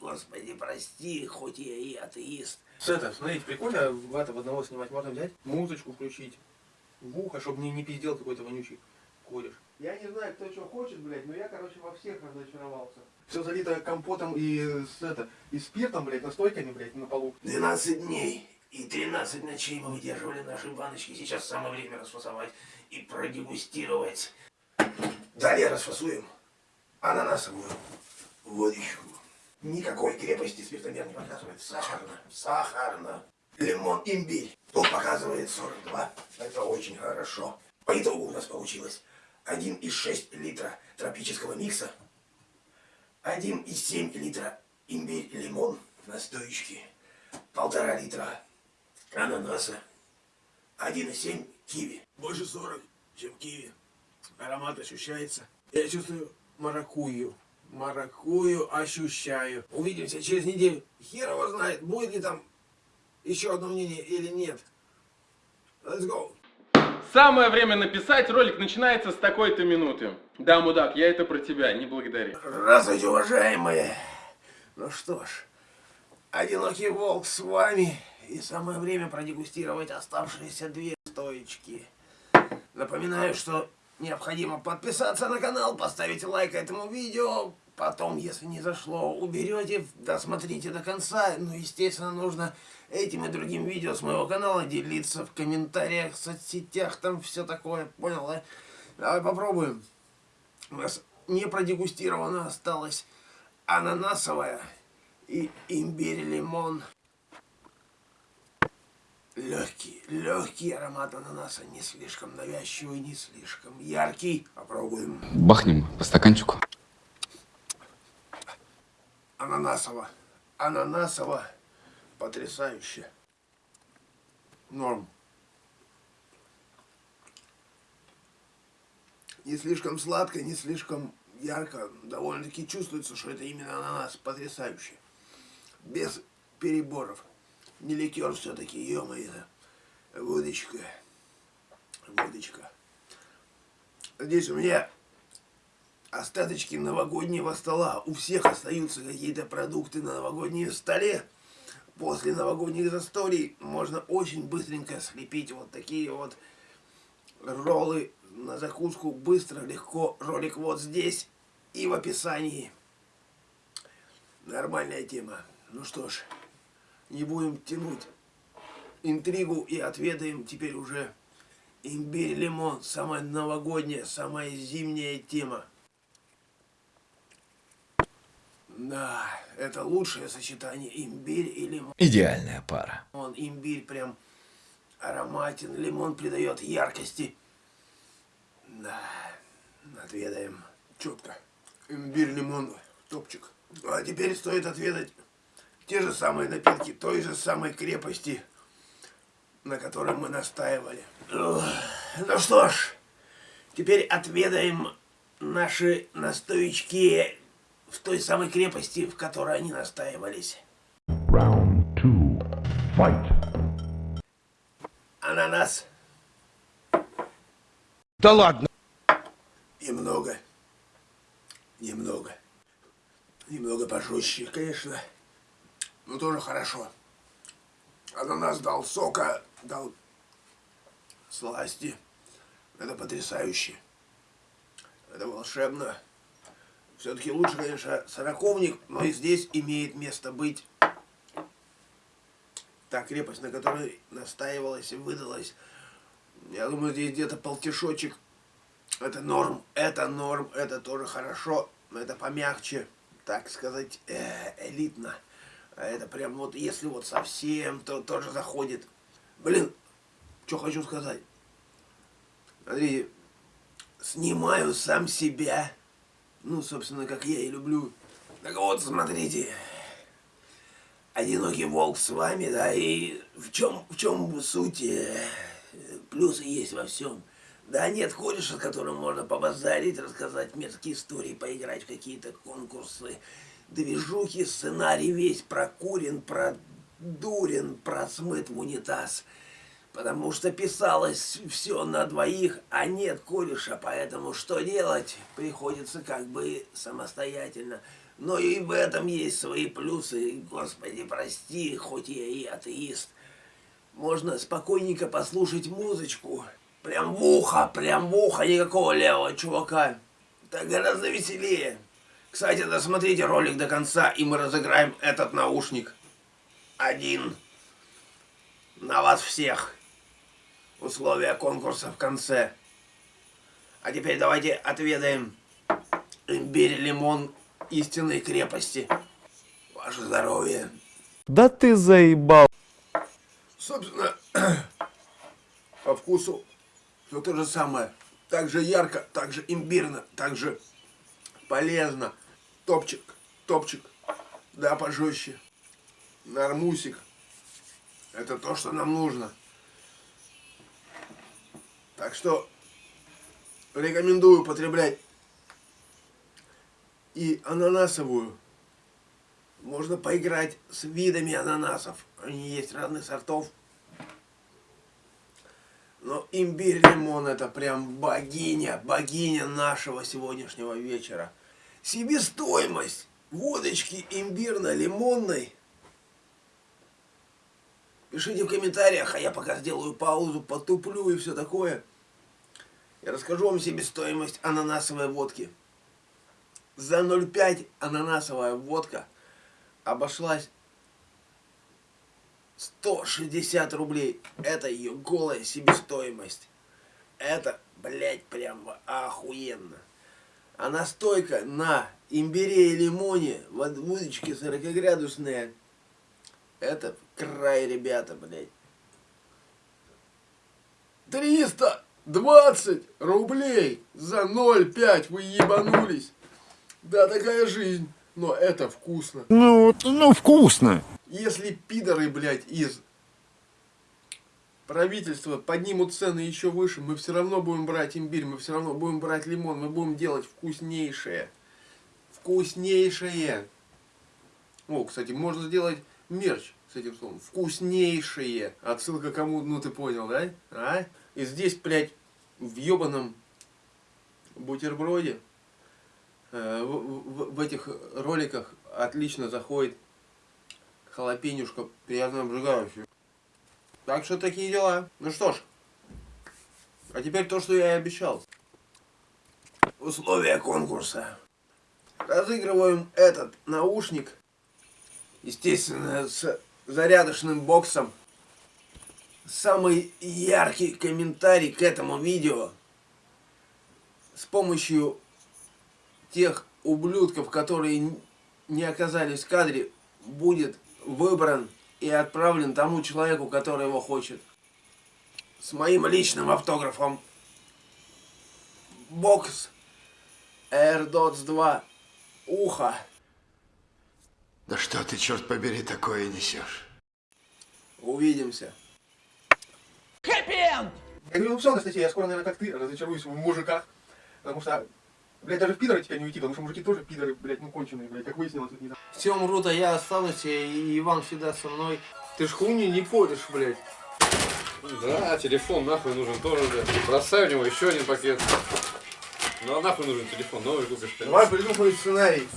Господи, прости, хоть я и атеист. С это, смотрите, прикольно в это в одного снимать. Можно взять, музычку включить в ухо, чтобы не, не пиздел какой-то вонючий кореш. Я не знаю, кто что хочет, блядь, но я, короче, во всех разочаровался. Все залито компотом и с, это, и спиртом, блядь, настойками, блядь, на полу. 12 дней и 13 ночей мы выдерживали наши баночки. Сейчас самое время расфасовать и продегустировать. Далее расфасуем ананасовую водичку. Никакой крепости спиртомер не показывает. Сахарно, сахарно. Лимон, имбирь. Тут показывает 42. Это очень хорошо. По итогу у нас получилось 1,6 литра тропического микса, 1,7 литра имбирь-лимон настоечки, полтора литра ананаса, 1,7 киви. Больше 40, чем киви. Аромат ощущается. Я чувствую маракую. Маракую ощущаю. Увидимся через неделю. Хер его знает, будет ли там еще одно мнение или нет. Let's go. Самое время написать, ролик начинается с такой-то минуты. Да, мудак, я это про тебя, не благодари. Здравствуйте, уважаемые. Ну что ж, одинокий волк с вами. И самое время продегустировать оставшиеся две стоечки. Напоминаю, что необходимо подписаться на канал, поставить лайк этому видео. Потом, если не зашло, уберете, досмотрите до конца. Ну, естественно, нужно этим и другим видео с моего канала делиться в комментариях, в соцсетях, там все такое. Понял, да? Давай попробуем. У нас не продегустировано осталось ананасовая и имбирь-лимон. Легкий, легкий аромат ананаса, не слишком навязчивый, не слишком яркий. Попробуем. Бахнем по стаканчику. Ананасово. Ананасово. Потрясающе. Норм. Не слишком сладко, не слишком ярко. Довольно-таки чувствуется, что это именно ананас. Потрясающе. Без переборов. Не ликер все-таки, ё-моё. Водочка. Водочка. Здесь у меня остаточки новогоднего стола. У всех остаются какие-то продукты на новогоднем столе. После новогодних застолий можно очень быстренько слепить вот такие вот роллы на закуску. Быстро, легко. Ролик вот здесь и в описании. Нормальная тема. Ну что ж, не будем тянуть интригу и отведаем теперь уже имбирь-лимон. Самая новогодняя, самая зимняя тема. Да, это лучшее сочетание имбирь и лимон. Идеальная пара. Он имбирь прям ароматен, лимон придает яркости. Да, отведаем четко. Имбирь, лимон, топчик. А теперь стоит отведать те же самые напитки, той же самой крепости, на которой мы настаивали. Ну что ж, теперь отведаем наши настоечки в той самой крепости, в которой они настаивались. Round two. Fight. Ананас. Да ладно. Немного. Немного. Немного пожестче, конечно. Но тоже хорошо. Ананас дал сока, дал сласти. Это потрясающе. Это волшебно. Все-таки лучше, конечно, сороковник, но и здесь имеет место быть та крепость, на которой настаивалась и выдалась. Я думаю, здесь где-то полтишочек. Это норм, это норм, это тоже хорошо, но это помягче, так сказать, э, элитно. А это прям вот, если вот совсем, то тоже заходит. Блин, что хочу сказать. Смотрите, снимаю сам себя. Ну, собственно, как я и люблю. Так вот, смотрите. Одинокий волк с вами, да, и в чем, в чем суть? э, Плюсы есть во всем. Да нет кореша, с которым можно побазарить, рассказать мерзкие истории, поиграть в какие-то конкурсы, движухи, сценарий весь прокурен, продурен, просмыт в унитаз. Потому что писалось все на двоих, а нет кореша, поэтому что делать? Приходится как бы самостоятельно. Но и в этом есть свои плюсы. Господи, прости, хоть я и атеист. Можно спокойненько послушать музычку. Прям в ухо, прям в ухо, никакого левого чувака. Так гораздо веселее. Кстати, досмотрите ролик до конца, и мы разыграем этот наушник. Один. На вас всех. Условия конкурса в конце. А теперь давайте отведаем имбирь, лимон истинной крепости. Ваше здоровье. Да ты заебал. Собственно, по вкусу все то же самое. Так же ярко, так же имбирно, так же полезно. Топчик, топчик, да пожестче. Нормусик. Это то, что нам нужно. Так что рекомендую употреблять и ананасовую. Можно поиграть с видами ананасов. Они есть разных сортов. Но имбирь лимон это прям богиня, богиня нашего сегодняшнего вечера. Себестоимость водочки имбирно-лимонной. Пишите в комментариях, а я пока сделаю паузу, потуплю и все такое. Я расскажу вам себестоимость ананасовой водки. За 0,5 ананасовая водка обошлась 160 рублей. Это ее голая себестоимость. Это, блядь, прям охуенно. А настойка на имбире и лимоне, вод- водочки 40-градусные, это край, ребята, блядь. 320 рублей за 0,5 вы ебанулись. Да, такая жизнь. Но это вкусно. Ну, ну вкусно. Если пидоры, блядь, из правительства поднимут цены еще выше, мы все равно будем брать имбирь, мы все равно будем брать лимон, мы будем делать вкуснейшее. Вкуснейшее. О, кстати, можно сделать мерч с этим словом. Вкуснейшее. Отсылка кому, ну ты понял, да? А? И здесь, блядь, в ебаном бутерброде э, в, в- в этих роликах отлично заходит халапенюшка приятно обжигающая. Так что такие дела. Ну что ж, а теперь то, что я и обещал. Условия конкурса. Разыгрываем этот наушник, естественно, с зарядочным боксом. Самый яркий комментарий к этому видео с помощью тех ублюдков, которые не оказались в кадре, будет выбран и отправлен тому человеку, который его хочет. С моим личным автографом. Бокс AirDots 2. Ухо. Да что ты, черт побери, такое несешь? Увидимся. Я говорю, ну все, Анастасия, я скоро, наверное, как ты, разочаруюсь в мужиках. Потому что, блядь, даже в пидоры тебя не уйти, потому что мужики тоже пидоры, блядь, ну конченые, блядь, как выяснилось тут недавно. Все умрут, а я останусь, и Иван всегда со мной. Ты ж хуйни не поришь, блядь. Да, телефон нахуй нужен тоже, блядь. Бросай в него еще один пакет. Ну а нахуй нужен телефон, новый купишь, Давай конечно. придумай сценарий.